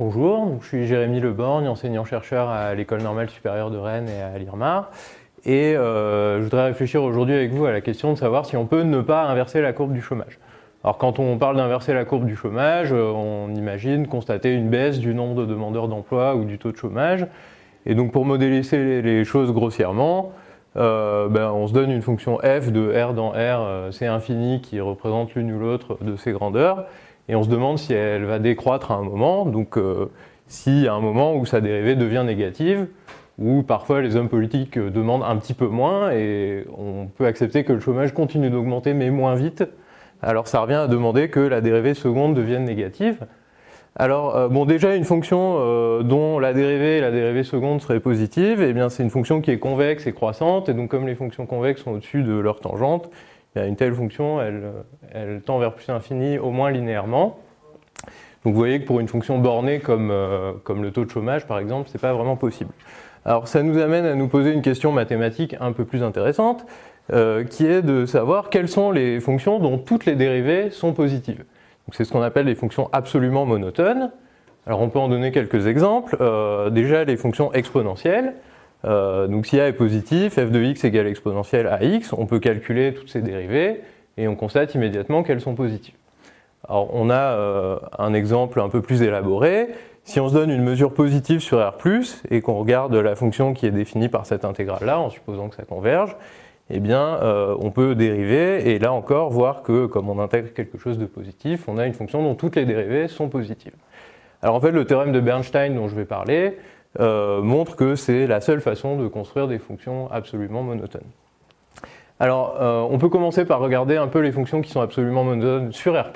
je suis Jérémy Leborgne, enseignant-chercheur à l'École normale supérieure de Rennes et à l'IRMAR. Et euh, je voudrais réfléchir aujourd'hui avec vous à la question de savoir si on peut ne pas inverser la courbe du chômage. Alors quand on parle d'inverser la courbe du chômage, euh, on imagine constater une baisse du nombre de demandeurs d'emploi ou du taux de chômage. Et donc pour modéliser les choses grossièrement, euh, ben, on se donne une fonction f de r dans r, c'est infini, qui représente l'une ou l'autre de ces grandeurs et on se demande si elle va décroître à un moment, donc euh, y a un moment où sa dérivée devient négative, ou parfois les hommes politiques demandent un petit peu moins, et on peut accepter que le chômage continue d'augmenter, mais moins vite, alors ça revient à demander que la dérivée seconde devienne négative. Alors, euh, bon, déjà, une fonction euh, dont la dérivée et la dérivée seconde seraient positives, eh bien, c'est une fonction qui est convexe et croissante, et donc comme les fonctions convexes sont au-dessus de leur tangente, une telle fonction, elle, tend vers plus infini au moins linéairement. Donc vous voyez que pour une fonction bornée comme, euh, le taux de chômage par exemple, ce n'est pas vraiment possible. Alors ça nous amène à nous poser une question mathématique un peu plus intéressante, euh, qui est de savoir quelles sont les fonctions dont toutes les dérivées sont positives. C'est ce qu'on appelle les fonctions absolument monotones. Alors on peut en donner quelques exemples. Euh, déjà les fonctions exponentielles. Euh, donc si a est positif, f de x égale exponentielle à x, on peut calculer toutes ces dérivées et on constate immédiatement qu'elles sont positives. Alors on a euh, un exemple un peu plus élaboré. Si on se donne une mesure positive sur R+, et qu'on regarde la fonction qui est définie par cette intégrale-là, en supposant que ça converge, eh bien euh, on peut dériver, et là encore voir que comme on intègre quelque chose de positif, on a une fonction dont toutes les dérivées sont positives. Alors en fait le théorème de Bernstein dont je vais parler, euh, montre que c'est la seule façon de construire des fonctions absolument monotones. Alors, euh, on peut commencer par regarder un peu les fonctions qui sont absolument monotones sur R+.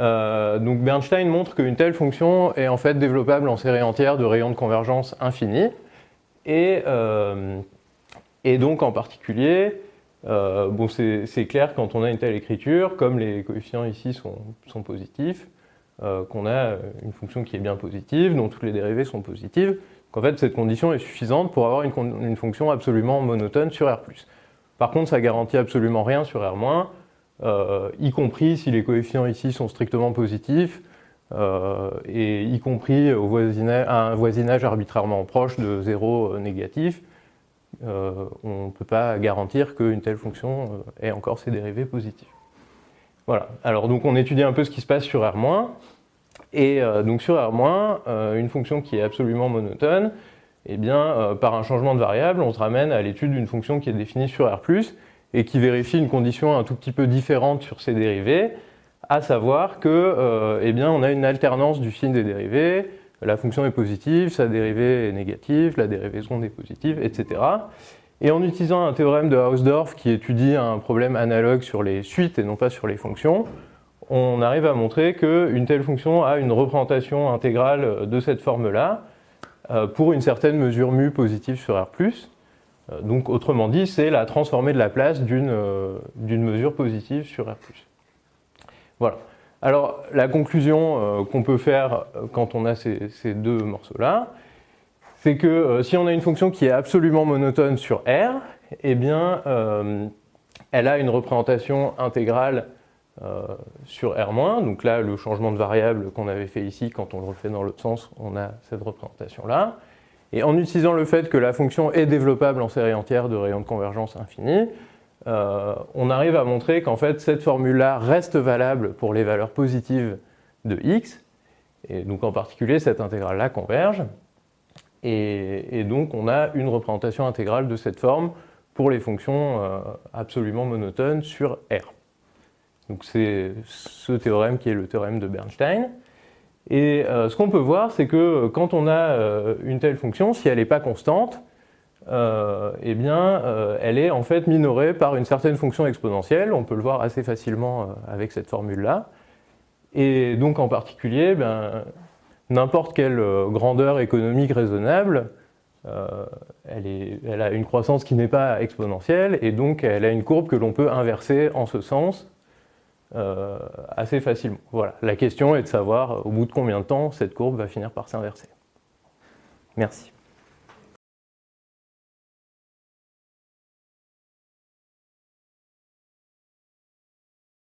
Euh, donc Bernstein montre qu'une telle fonction est en fait développable en série entière de rayons de convergence infinis. Et, donc en particulier, bon, c'est clair quand on a une telle écriture, comme les coefficients ici sont positifs, euh, qu'on a une fonction qui est bien positive, dont toutes les dérivées sont positives. Donc en fait, cette condition est suffisante pour avoir une, fonction absolument monotone sur R+. Par contre, ça garantit absolument rien sur R-, euh, y compris si les coefficients ici sont strictement positifs, euh, et y compris un voisinage arbitrairement proche de 0 négatif, on ne peut pas garantir qu'une telle fonction ait encore ses dérivées positives. Voilà, alors donc on étudie un peu ce qui se passe sur R-, et euh, donc sur R-, euh, une fonction qui est absolument monotone, eh bien, euh, par un changement de variable, on se ramène à l'étude d'une fonction qui est définie sur R+, et qui vérifie une condition un tout petit peu différente sur ses dérivées, à savoir que, eh bien, on a une alternance du signe des dérivées, la fonction est positive, sa dérivée est négative, la dérivée seconde est positive, etc. Et en utilisant un théorème de Hausdorff qui étudie un problème analogue sur les suites et non pas sur les fonctions, on arrive à montrer qu'une telle fonction a une représentation intégrale de cette forme-là euh, pour une certaine mesure mu positive sur R+. Euh, donc autrement dit, c'est la transformée de la place euh, d'une mesure positive sur R+. Voilà. Alors la conclusion qu'on peut faire quand on a ces, ces deux morceaux-là, c'est que euh, si on a une fonction qui est absolument monotone sur R, eh bien, euh, elle a une représentation intégrale euh, sur R-, donc là, le changement de variable qu'on avait fait ici, quand on le refait dans l'autre sens, on a cette représentation-là. Et en utilisant le fait que la fonction est développable en série entière de rayons de convergence infinie, on arrive à montrer qu'en fait, cette formule-là reste valable pour les valeurs positives de x, et donc en particulier, cette intégrale-là converge. Et, donc on a une représentation intégrale de cette forme pour les fonctions euh, absolument monotones sur R. Donc c'est ce théorème qui est le théorème de Bernstein. Et euh, ce qu'on peut voir, c'est que quand on a euh, une telle fonction, si elle n'est pas constante, eh bien, elle est en fait minorée par une certaine fonction exponentielle. On peut le voir assez facilement avec cette formule-là. Et donc en particulier, ben, n'importe quelle euh, grandeur économique raisonnable, euh, elle, a une croissance qui n'est pas exponentielle et donc elle a une courbe que l'on peut inverser en ce sens euh, assez facilement. Voilà. La question est de savoir au bout de combien de temps cette courbe va finir par s'inverser. Merci.